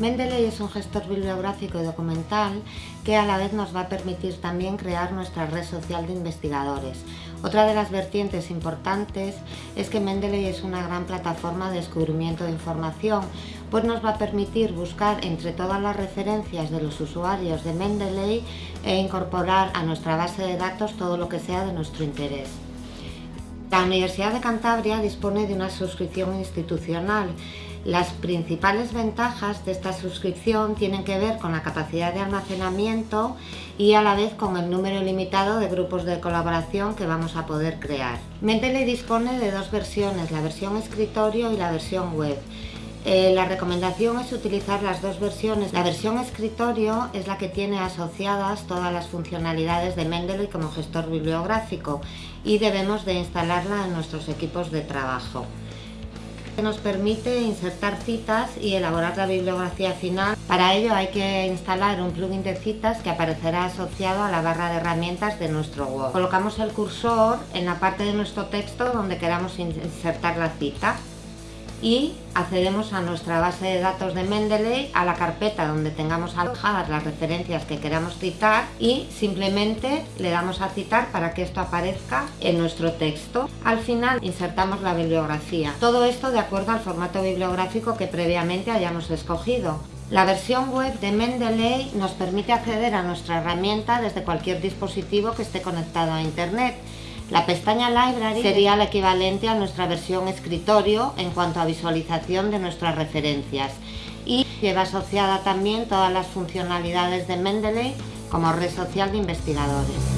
Mendeley es un gestor bibliográfico y documental que a la vez nos va a permitir también crear nuestra red social de investigadores. Otra de las vertientes importantes es que Mendeley es una gran plataforma de descubrimiento de información, pues nos va a permitir buscar entre todas las referencias de los usuarios de Mendeley e incorporar a nuestra base de datos todo lo que sea de nuestro interés. La Universidad de Cantabria dispone de una suscripción institucional las principales ventajas de esta suscripción tienen que ver con la capacidad de almacenamiento y a la vez con el número limitado de grupos de colaboración que vamos a poder crear. Mendeley dispone de dos versiones, la versión escritorio y la versión web. Eh, la recomendación es utilizar las dos versiones. La versión escritorio es la que tiene asociadas todas las funcionalidades de Mendeley como gestor bibliográfico y debemos de instalarla en nuestros equipos de trabajo nos permite insertar citas y elaborar la bibliografía final. Para ello hay que instalar un plugin de citas que aparecerá asociado a la barra de herramientas de nuestro Word. Colocamos el cursor en la parte de nuestro texto donde queramos insertar la cita y accedemos a nuestra base de datos de Mendeley, a la carpeta donde tengamos alojadas las referencias que queramos citar y simplemente le damos a citar para que esto aparezca en nuestro texto. Al final insertamos la bibliografía. Todo esto de acuerdo al formato bibliográfico que previamente hayamos escogido. La versión web de Mendeley nos permite acceder a nuestra herramienta desde cualquier dispositivo que esté conectado a Internet la pestaña Library sería el equivalente a nuestra versión escritorio en cuanto a visualización de nuestras referencias y lleva asociada también todas las funcionalidades de Mendeley como red social de investigadores.